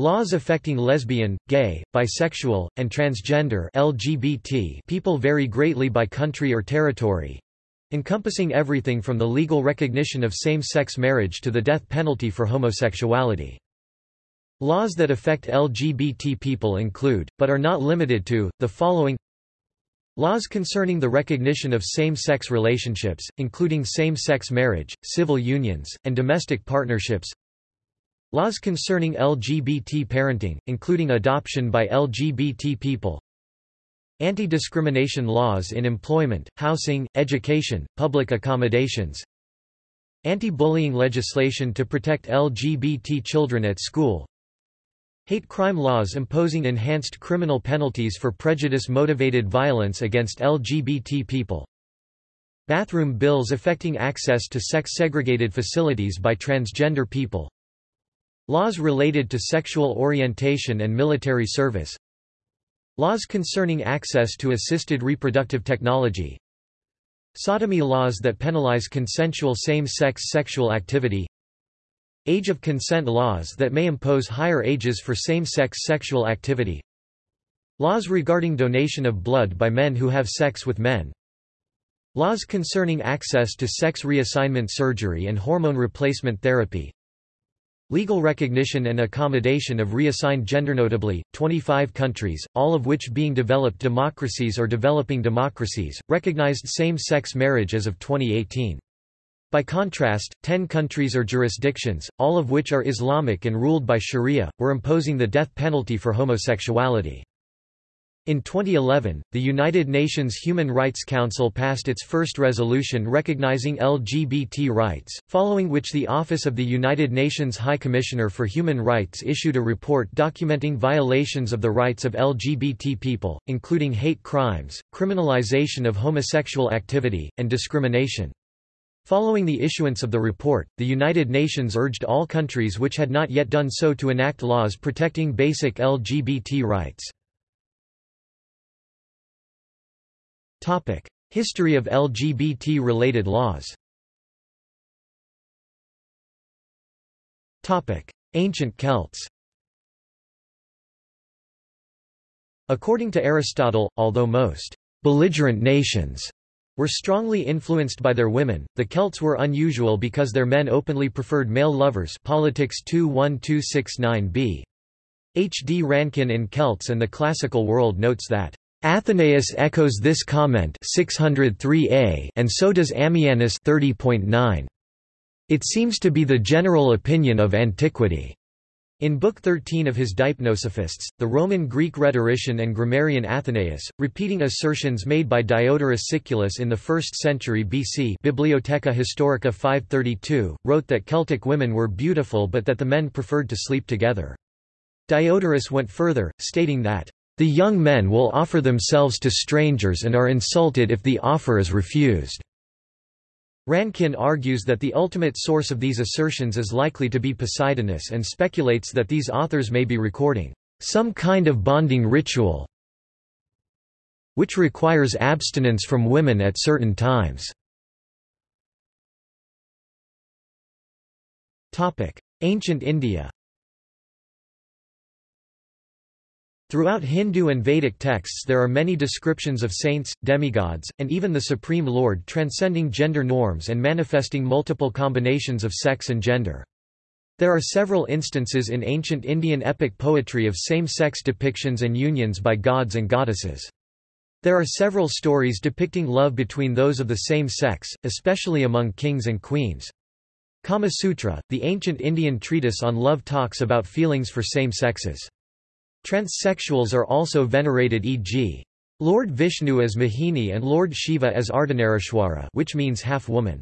Laws affecting lesbian, gay, bisexual, and transgender LGBT people vary greatly by country or territory, encompassing everything from the legal recognition of same-sex marriage to the death penalty for homosexuality. Laws that affect LGBT people include, but are not limited to, the following Laws concerning the recognition of same-sex relationships, including same-sex marriage, civil unions, and domestic partnerships Laws concerning LGBT parenting, including adoption by LGBT people. Anti-discrimination laws in employment, housing, education, public accommodations. Anti-bullying legislation to protect LGBT children at school. Hate crime laws imposing enhanced criminal penalties for prejudice-motivated violence against LGBT people. Bathroom bills affecting access to sex-segregated facilities by transgender people Laws related to sexual orientation and military service Laws concerning access to assisted reproductive technology Sodomy laws that penalize consensual same-sex sexual activity Age of consent laws that may impose higher ages for same-sex sexual activity Laws regarding donation of blood by men who have sex with men Laws concerning access to sex reassignment surgery and hormone replacement therapy Legal recognition and accommodation of reassigned gender. Notably, 25 countries, all of which being developed democracies or developing democracies, recognized same-sex marriage as of 2018. By contrast, 10 countries or jurisdictions, all of which are Islamic and ruled by Sharia, were imposing the death penalty for homosexuality. In 2011, the United Nations Human Rights Council passed its first resolution recognizing LGBT rights, following which the Office of the United Nations High Commissioner for Human Rights issued a report documenting violations of the rights of LGBT people, including hate crimes, criminalization of homosexual activity, and discrimination. Following the issuance of the report, the United Nations urged all countries which had not yet done so to enact laws protecting basic LGBT rights. History of LGBT-related laws Topic: Ancient Celts According to Aristotle, although most belligerent nations were strongly influenced by their women, the Celts were unusual because their men openly preferred male lovers Politics 21269b. H. D. Rankin in Celts and the Classical World notes that Athenaeus echoes this comment 603a and so does Ammianus 30.9. It seems to be the general opinion of antiquity. In Book 13 of his Deipnosophists, the Roman-Greek rhetorician and grammarian Athenaeus, repeating assertions made by Diodorus Siculus in the 1st century BC Bibliotheca Historica 532, wrote that Celtic women were beautiful but that the men preferred to sleep together. Diodorus went further, stating that the young men will offer themselves to strangers and are insulted if the offer is refused. Rankin argues that the ultimate source of these assertions is likely to be Posidonius and speculates that these authors may be recording some kind of bonding ritual which requires abstinence from women at certain times. Ancient India Throughout Hindu and Vedic texts there are many descriptions of saints, demigods, and even the Supreme Lord transcending gender norms and manifesting multiple combinations of sex and gender. There are several instances in ancient Indian epic poetry of same-sex depictions and unions by gods and goddesses. There are several stories depicting love between those of the same sex, especially among kings and queens. Kama Sutra, the ancient Indian treatise on love talks about feelings for same sexes. Transsexuals are also venerated e.g. Lord Vishnu as Mohini and Lord Shiva as Ardhanarishwara which means half-woman.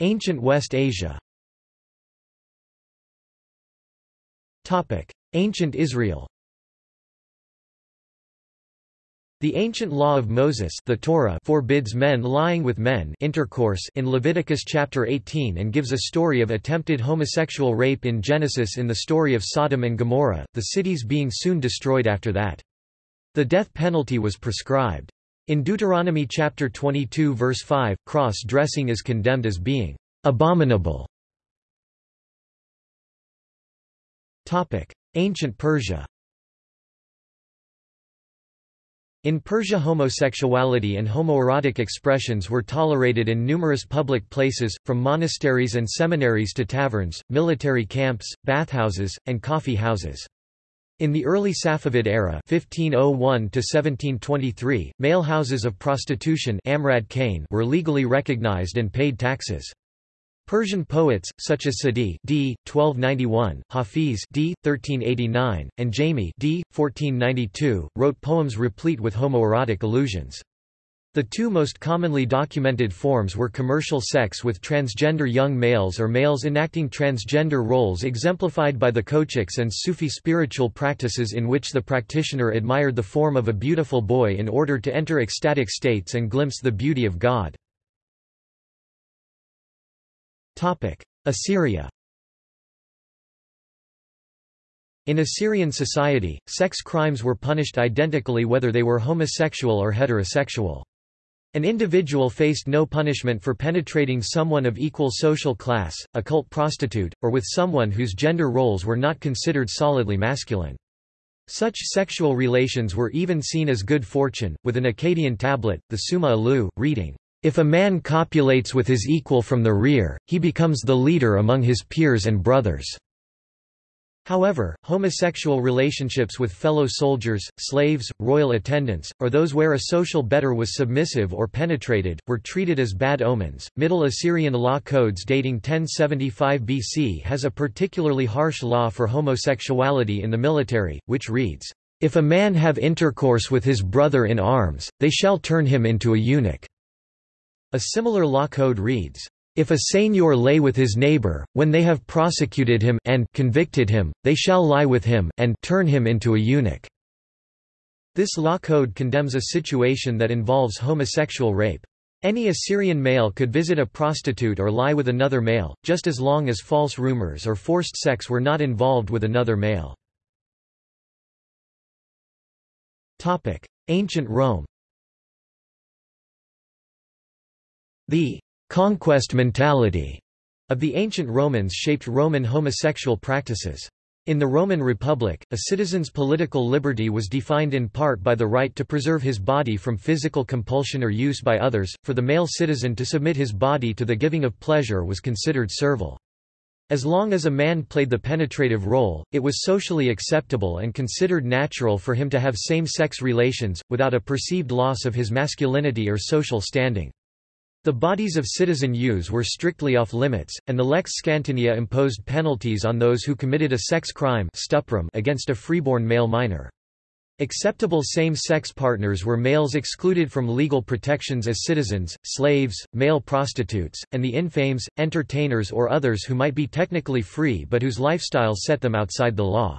Ancient West Asia Ancient Israel the ancient law of Moses the Torah forbids men lying with men intercourse in Leviticus chapter 18 and gives a story of attempted homosexual rape in Genesis in the story of Sodom and Gomorrah, the cities being soon destroyed after that. The death penalty was prescribed. In Deuteronomy chapter 22 verse 5, cross-dressing is condemned as being abominable. Ancient Persia in Persia homosexuality and homoerotic expressions were tolerated in numerous public places, from monasteries and seminaries to taverns, military camps, bathhouses, and coffee houses. In the early Safavid era 1501 male houses of prostitution were legally recognized and paid taxes. Persian poets, such as Sadi d. 1291, Hafiz d. 1389, and Jami d. 1492, wrote poems replete with homoerotic allusions. The two most commonly documented forms were commercial sex with transgender young males or males enacting transgender roles exemplified by the Kochiks and Sufi spiritual practices in which the practitioner admired the form of a beautiful boy in order to enter ecstatic states and glimpse the beauty of God. Assyria In Assyrian society, sex crimes were punished identically whether they were homosexual or heterosexual. An individual faced no punishment for penetrating someone of equal social class, a cult prostitute, or with someone whose gender roles were not considered solidly masculine. Such sexual relations were even seen as good fortune, with an Akkadian tablet, the Summa Alu, reading, if a man copulates with his equal from the rear, he becomes the leader among his peers and brothers. However, homosexual relationships with fellow soldiers, slaves, royal attendants, or those where a social better was submissive or penetrated, were treated as bad omens. Middle Assyrian law codes dating 1075 BC has a particularly harsh law for homosexuality in the military, which reads, If a man have intercourse with his brother in arms, they shall turn him into a eunuch. A similar law code reads, if a seigneur lay with his neighbor, when they have prosecuted him and convicted him, they shall lie with him and turn him into a eunuch. This law code condemns a situation that involves homosexual rape. Any Assyrian male could visit a prostitute or lie with another male, just as long as false rumors or forced sex were not involved with another male. Ancient Rome The «conquest mentality» of the ancient Romans shaped Roman homosexual practices. In the Roman Republic, a citizen's political liberty was defined in part by the right to preserve his body from physical compulsion or use by others. For the male citizen to submit his body to the giving of pleasure was considered servile. As long as a man played the penetrative role, it was socially acceptable and considered natural for him to have same-sex relations, without a perceived loss of his masculinity or social standing. The bodies of citizen youths were strictly off-limits, and the lex scantinia imposed penalties on those who committed a sex crime against a freeborn male minor. Acceptable same-sex partners were males excluded from legal protections as citizens, slaves, male prostitutes, and the infames, entertainers or others who might be technically free but whose lifestyle set them outside the law.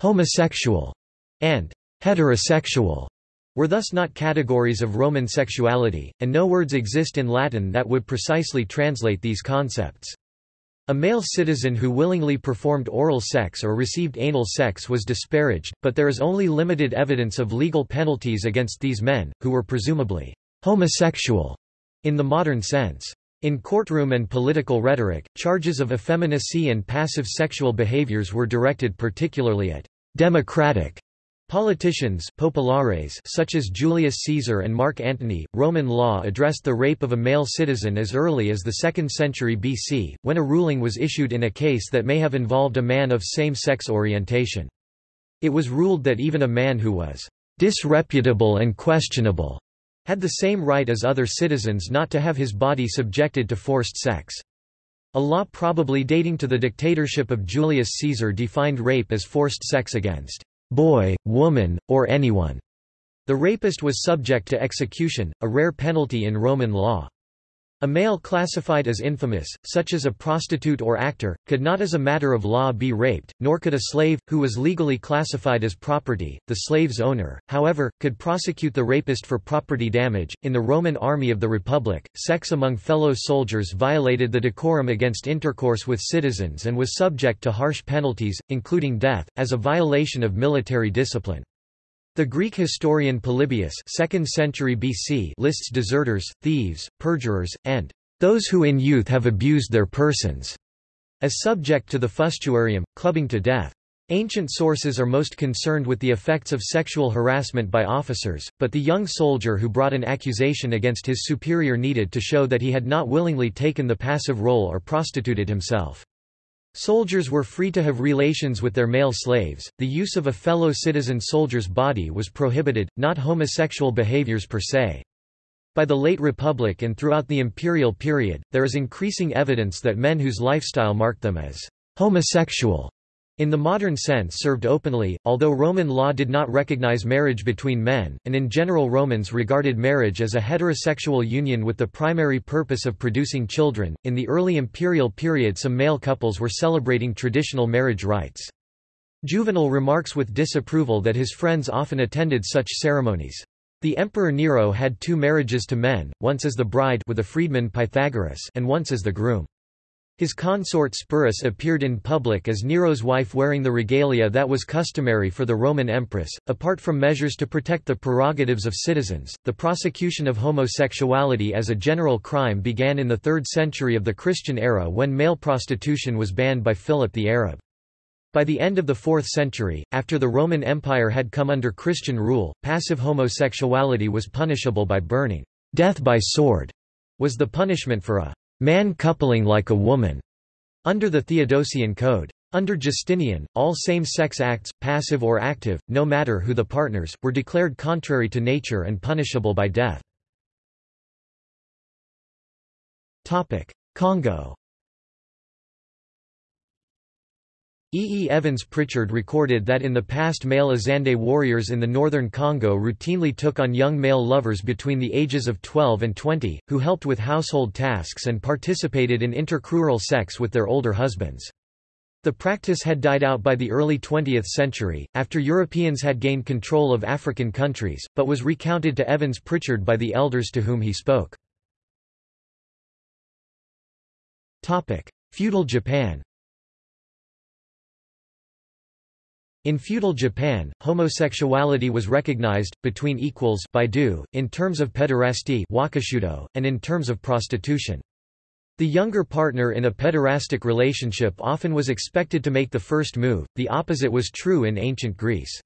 Homosexual and heterosexual were thus not categories of Roman sexuality, and no words exist in Latin that would precisely translate these concepts. A male citizen who willingly performed oral sex or received anal sex was disparaged, but there is only limited evidence of legal penalties against these men, who were presumably homosexual in the modern sense. In courtroom and political rhetoric, charges of effeminacy and passive sexual behaviors were directed particularly at democratic Politicians populares such as Julius Caesar and Mark Antony, Roman law addressed the rape of a male citizen as early as the 2nd century BC, when a ruling was issued in a case that may have involved a man of same-sex orientation. It was ruled that even a man who was disreputable and questionable had the same right as other citizens not to have his body subjected to forced sex. A law probably dating to the dictatorship of Julius Caesar defined rape as forced sex against boy, woman, or anyone. The rapist was subject to execution, a rare penalty in Roman law. A male classified as infamous, such as a prostitute or actor, could not as a matter of law be raped, nor could a slave, who was legally classified as property, the slave's owner, however, could prosecute the rapist for property damage. In the Roman army of the Republic, sex among fellow soldiers violated the decorum against intercourse with citizens and was subject to harsh penalties, including death, as a violation of military discipline. The Greek historian Polybius 2nd century BC lists deserters, thieves, perjurers, and those who in youth have abused their persons as subject to the fustuarium, clubbing to death. Ancient sources are most concerned with the effects of sexual harassment by officers, but the young soldier who brought an accusation against his superior needed to show that he had not willingly taken the passive role or prostituted himself. Soldiers were free to have relations with their male slaves, the use of a fellow citizen soldier's body was prohibited, not homosexual behaviors per se. By the late Republic and throughout the imperial period, there is increasing evidence that men whose lifestyle marked them as homosexual in the modern sense served openly, although Roman law did not recognize marriage between men, and in general Romans regarded marriage as a heterosexual union with the primary purpose of producing children. In the early imperial period, some male couples were celebrating traditional marriage rites. Juvenal remarks with disapproval that his friends often attended such ceremonies. The Emperor Nero had two marriages to men, once as the bride with a freedman Pythagoras and once as the groom. His consort Sporus appeared in public as Nero's wife wearing the regalia that was customary for the Roman empress. Apart from measures to protect the prerogatives of citizens, the prosecution of homosexuality as a general crime began in the 3rd century of the Christian era when male prostitution was banned by Philip the Arab. By the end of the 4th century, after the Roman Empire had come under Christian rule, passive homosexuality was punishable by burning. Death by sword was the punishment for a man coupling like a woman, under the Theodosian Code. Under Justinian, all same-sex acts, passive or active, no matter who the partners, were declared contrary to nature and punishable by death. Congo E. E. Evans Pritchard recorded that in the past male Azande warriors in the northern Congo routinely took on young male lovers between the ages of 12 and 20, who helped with household tasks and participated in intercrural sex with their older husbands. The practice had died out by the early 20th century, after Europeans had gained control of African countries, but was recounted to Evans Pritchard by the elders to whom he spoke. Feudal Japan In feudal Japan, homosexuality was recognized, between equals by baidu, in terms of pederasty and in terms of prostitution. The younger partner in a pederastic relationship often was expected to make the first move, the opposite was true in ancient Greece.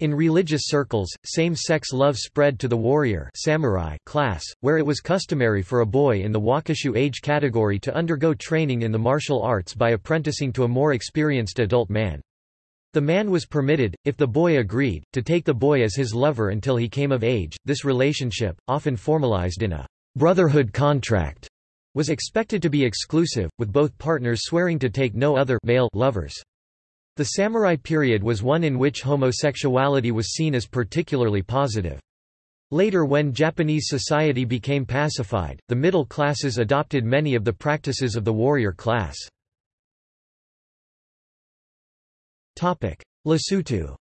In religious circles, same-sex love spread to the warrior samurai class, where it was customary for a boy in the wakashu age category to undergo training in the martial arts by apprenticing to a more experienced adult man. The man was permitted, if the boy agreed, to take the boy as his lover until he came of age. This relationship, often formalized in a brotherhood contract, was expected to be exclusive, with both partners swearing to take no other male lovers. The samurai period was one in which homosexuality was seen as particularly positive. Later when Japanese society became pacified, the middle classes adopted many of the practices of the warrior class. Lesotho.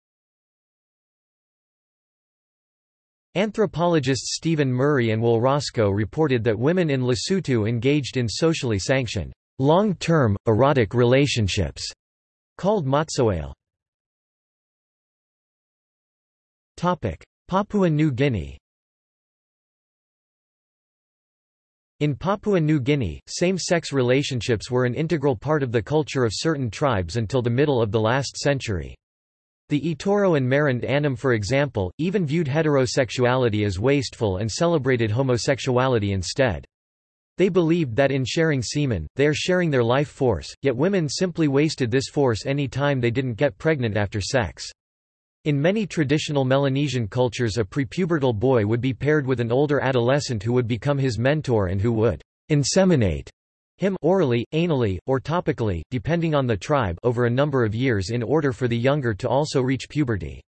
Anthropologists Stephen Murray and Will Roscoe reported that women in Lesotho engaged in socially sanctioned, long-term, erotic relationships, called motsoalle. Papua New Guinea In Papua New Guinea, same-sex relationships were an integral part of the culture of certain tribes until the middle of the last century. The Etoro and Marind-anim for example, even viewed heterosexuality as wasteful and celebrated homosexuality instead. They believed that in sharing semen, they are sharing their life force, yet women simply wasted this force any time they didn't get pregnant after sex. In many traditional Melanesian cultures a prepubertal boy would be paired with an older adolescent who would become his mentor and who would inseminate him orally, anally, or topically, depending on the tribe over a number of years in order for the younger to also reach puberty.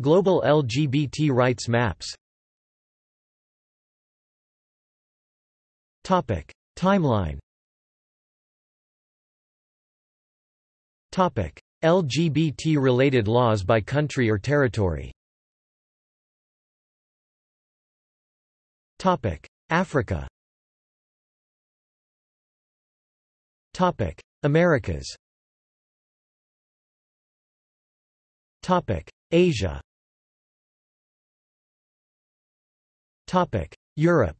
Global LGBT rights maps. Timeline LGBT-related laws by country or territory? Africa. Topic. Americas. Asia. Topic. Europe.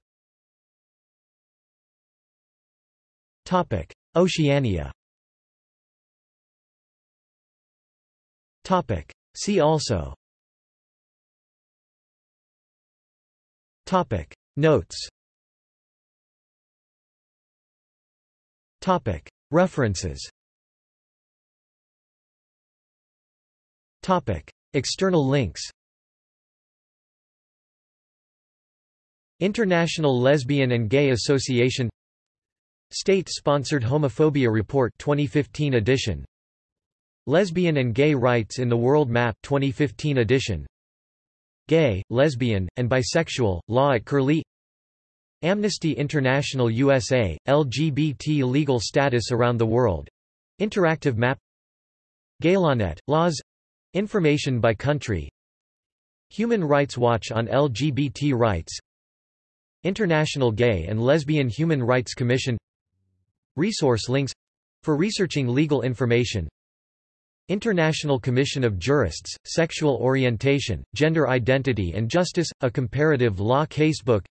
Topic. Oceania See also. Notes. References. External links. International Lesbian and Gay Association. State-sponsored Homophobia Report 2015 edition Lesbian and Gay Rights in the World Map 2015 edition. Gay, lesbian, and bisexual, law at Curlie. Amnesty International USA, LGBT legal status around the world. Interactive map. GayLawNet, laws. Information by country. Human Rights Watch on LGBT rights. International Gay and Lesbian Human Rights Commission. Resource links. For researching legal information International Commission of Jurists, Sexual Orientation, Gender Identity and Justice, a comparative law casebook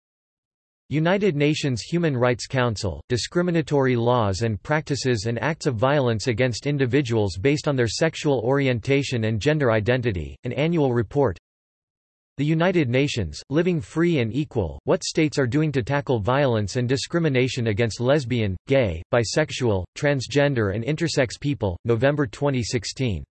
United Nations Human Rights Council, Discriminatory Laws and Practices and Acts of Violence Against Individuals Based on Their Sexual Orientation and Gender Identity, an annual report The United Nations, Living Free and Equal, What States Are Doing to Tackle Violence and Discrimination Against Lesbian, Gay, Bisexual, Transgender and Intersex People, November 2016